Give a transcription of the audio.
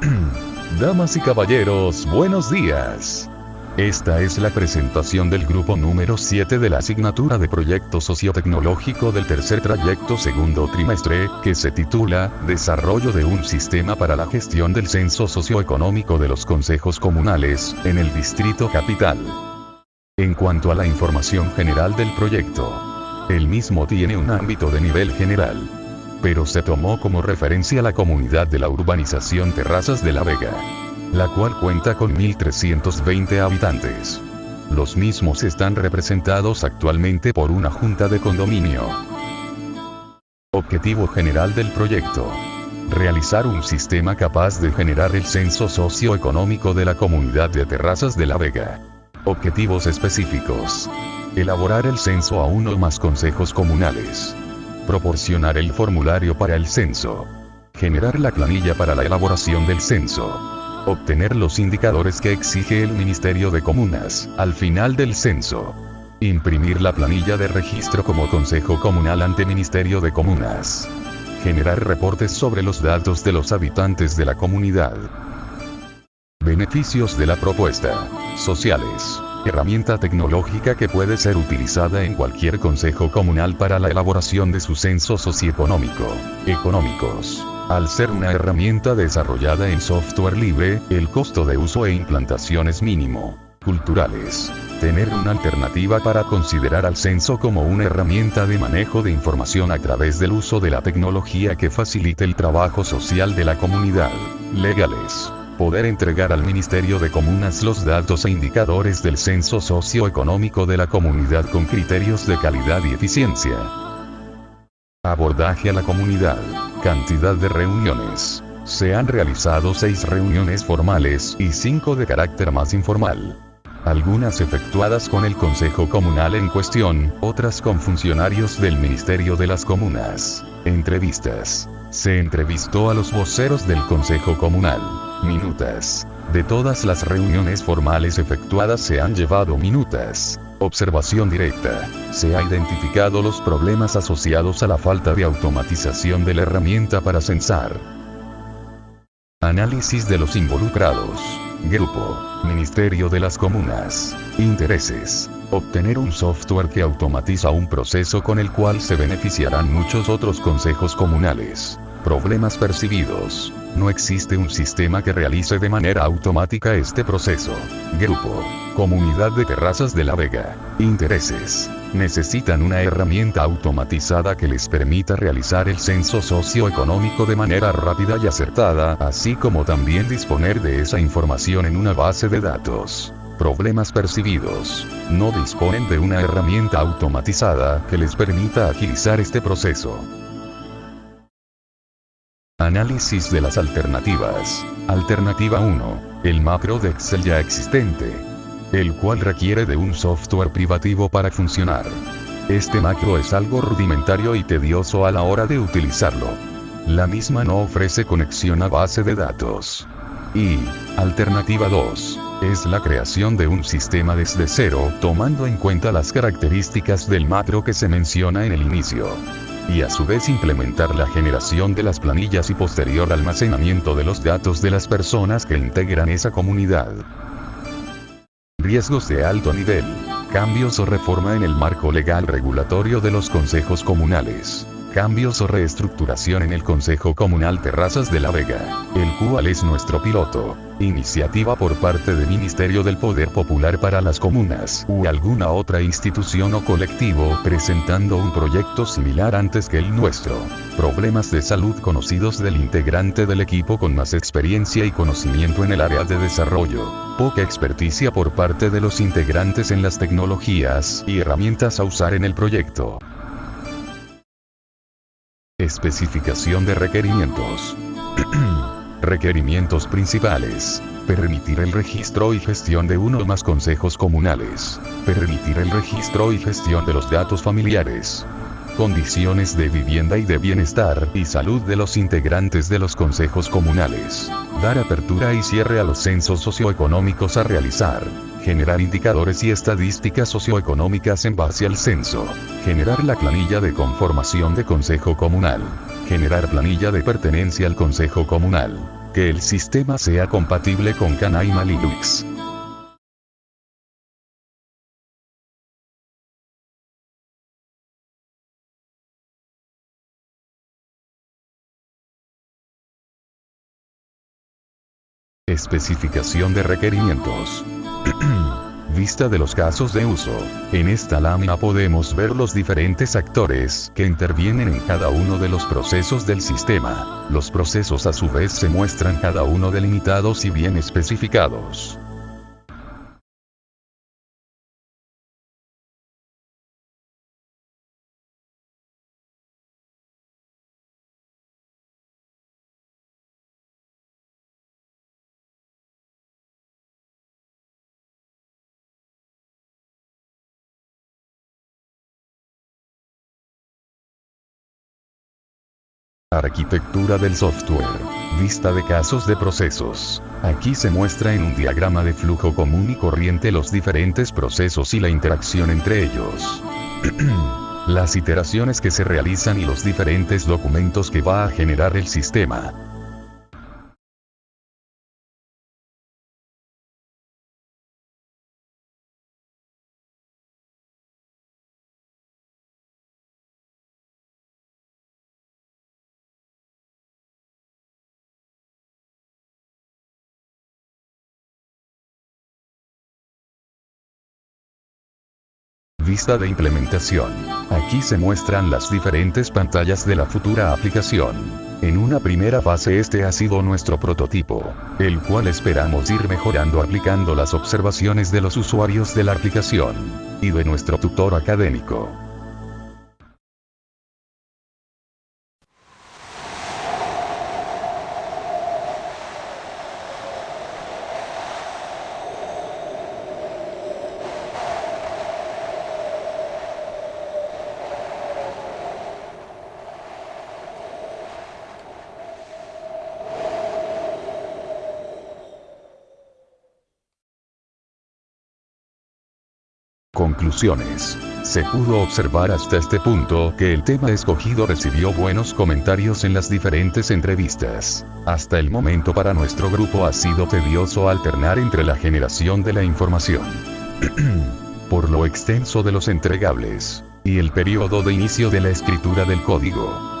Damas y caballeros, buenos días. Esta es la presentación del grupo número 7 de la asignatura de Proyecto Sociotecnológico del tercer trayecto segundo trimestre, que se titula Desarrollo de un sistema para la gestión del censo socioeconómico de los consejos comunales, en el Distrito Capital. En cuanto a la información general del proyecto, el mismo tiene un ámbito de nivel general, pero se tomó como referencia la comunidad de la urbanización Terrazas de la Vega, la cual cuenta con 1.320 habitantes. Los mismos están representados actualmente por una junta de condominio. Objetivo general del proyecto. Realizar un sistema capaz de generar el censo socioeconómico de la comunidad de Terrazas de la Vega. Objetivos específicos. Elaborar el censo a uno o más consejos comunales. Proporcionar el formulario para el censo. Generar la planilla para la elaboración del censo. Obtener los indicadores que exige el Ministerio de Comunas, al final del censo. Imprimir la planilla de registro como Consejo Comunal ante Ministerio de Comunas. Generar reportes sobre los datos de los habitantes de la comunidad. Beneficios de la propuesta. Sociales. Herramienta tecnológica que puede ser utilizada en cualquier consejo comunal para la elaboración de su censo socioeconómico. Económicos. Al ser una herramienta desarrollada en software libre, el costo de uso e implantación es mínimo. Culturales. Tener una alternativa para considerar al censo como una herramienta de manejo de información a través del uso de la tecnología que facilite el trabajo social de la comunidad. Legales poder entregar al Ministerio de Comunas los datos e indicadores del censo socioeconómico de la comunidad con criterios de calidad y eficiencia. Abordaje a la comunidad. Cantidad de reuniones. Se han realizado seis reuniones formales y cinco de carácter más informal. Algunas efectuadas con el Consejo Comunal en cuestión, otras con funcionarios del Ministerio de las Comunas. Entrevistas. Se entrevistó a los voceros del Consejo Comunal. Minutas. De todas las reuniones formales efectuadas se han llevado minutas. Observación directa. Se ha identificado los problemas asociados a la falta de automatización de la herramienta para censar. Análisis de los involucrados. Grupo. Ministerio de las Comunas. Intereses. Obtener un software que automatiza un proceso con el cual se beneficiarán muchos otros consejos comunales. Problemas percibidos. No existe un sistema que realice de manera automática este proceso. Grupo. Comunidad de Terrazas de la Vega. Intereses. Necesitan una herramienta automatizada que les permita realizar el censo socioeconómico de manera rápida y acertada, así como también disponer de esa información en una base de datos. Problemas percibidos. No disponen de una herramienta automatizada que les permita agilizar este proceso. Análisis de las alternativas. Alternativa 1. El macro de Excel ya existente. El cual requiere de un software privativo para funcionar. Este macro es algo rudimentario y tedioso a la hora de utilizarlo. La misma no ofrece conexión a base de datos. Y, alternativa 2, es la creación de un sistema desde cero, tomando en cuenta las características del macro que se menciona en el inicio y a su vez implementar la generación de las planillas y posterior almacenamiento de los datos de las personas que integran esa comunidad. Riesgos de alto nivel. Cambios o reforma en el marco legal regulatorio de los consejos comunales cambios o reestructuración en el Consejo Comunal Terrazas de la Vega, el cual es nuestro piloto. Iniciativa por parte del Ministerio del Poder Popular para las Comunas u alguna otra institución o colectivo presentando un proyecto similar antes que el nuestro. Problemas de salud conocidos del integrante del equipo con más experiencia y conocimiento en el área de desarrollo. Poca experticia por parte de los integrantes en las tecnologías y herramientas a usar en el proyecto. Especificación de requerimientos. requerimientos principales. Permitir el registro y gestión de uno o más consejos comunales. Permitir el registro y gestión de los datos familiares condiciones de vivienda y de bienestar y salud de los integrantes de los consejos comunales, dar apertura y cierre a los censos socioeconómicos a realizar, generar indicadores y estadísticas socioeconómicas en base al censo, generar la planilla de conformación de consejo comunal, generar planilla de pertenencia al consejo comunal, que el sistema sea compatible con Canaima Linux. Especificación de requerimientos. Vista de los casos de uso. En esta lámina podemos ver los diferentes actores que intervienen en cada uno de los procesos del sistema. Los procesos a su vez se muestran cada uno delimitados y bien especificados. Arquitectura del software. Vista de casos de procesos. Aquí se muestra en un diagrama de flujo común y corriente los diferentes procesos y la interacción entre ellos. Las iteraciones que se realizan y los diferentes documentos que va a generar el sistema. Vista de implementación. Aquí se muestran las diferentes pantallas de la futura aplicación. En una primera fase este ha sido nuestro prototipo, el cual esperamos ir mejorando aplicando las observaciones de los usuarios de la aplicación y de nuestro tutor académico. Conclusiones. Se pudo observar hasta este punto que el tema escogido recibió buenos comentarios en las diferentes entrevistas. Hasta el momento para nuestro grupo ha sido tedioso alternar entre la generación de la información. Por lo extenso de los entregables. Y el periodo de inicio de la escritura del código